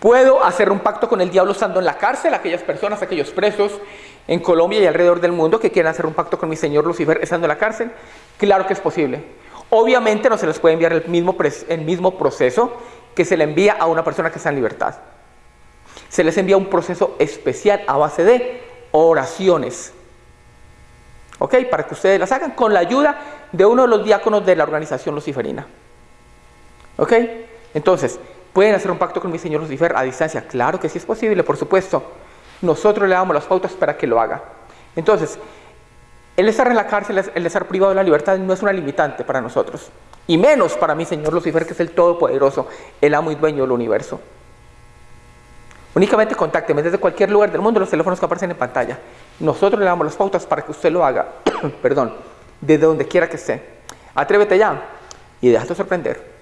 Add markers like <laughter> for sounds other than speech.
Puedo hacer un pacto con el diablo estando en la cárcel, aquellas personas, aquellos presos en Colombia y alrededor del mundo que quieran hacer un pacto con mi señor Lucifer estando en la cárcel. Claro que es posible. Obviamente no se les puede enviar el mismo, proceso que se le envía a una persona que está en libertad. Se les envía un proceso especial a base de oraciones. ¿Ok? Para que ustedes las hagan con la ayuda de uno de los diáconos de la organización luciferina. ¿Ok? Entonces, ¿pueden hacer un pacto con mi Señor Lucifer a distancia? Claro que sí es posible, por supuesto. Nosotros le damos las pautas para que lo haga. Entonces, el estar en la cárcel, el estar privado de la libertad no es una limitante para nosotros. Y menos para mi Señor Lucifer, que es el Todopoderoso, el amo y dueño del universo. Únicamente contácteme desde cualquier lugar del mundo los teléfonos que aparecen en pantalla. Nosotros le damos las pautas para que usted lo haga, <clears throat> perdón, desde donde quiera que esté. Atrévete ya y déjate sorprender.